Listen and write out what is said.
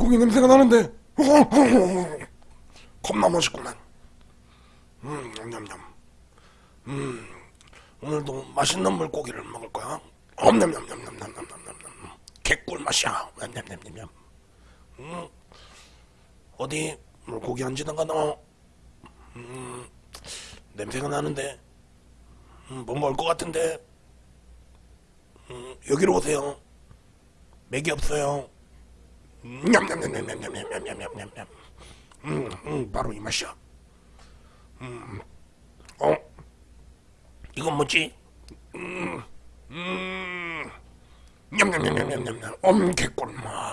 고기 냄새가 나는데. 겁나 맛있구만. 음 냠냠냠 음 오늘도 맛있는 물고기를 먹을 거야. 엄냠냠냠냠냠냠냠냠 개꿀 맛이야. 냠냠냠냠 음 어디 물고기 안 지나가 너? 음, 냄새가 나는데. 음, 뭐 먹을 것 같은데. 음, 여기로 오세요. 맥이 없어요 냠냠냠냠냠냠냠냠냠냠 음, 음, 바로 이 맛이야 음, 어 이건 뭐지 음, 음, 냠냠냠냠냠냠 엄 개꿀맛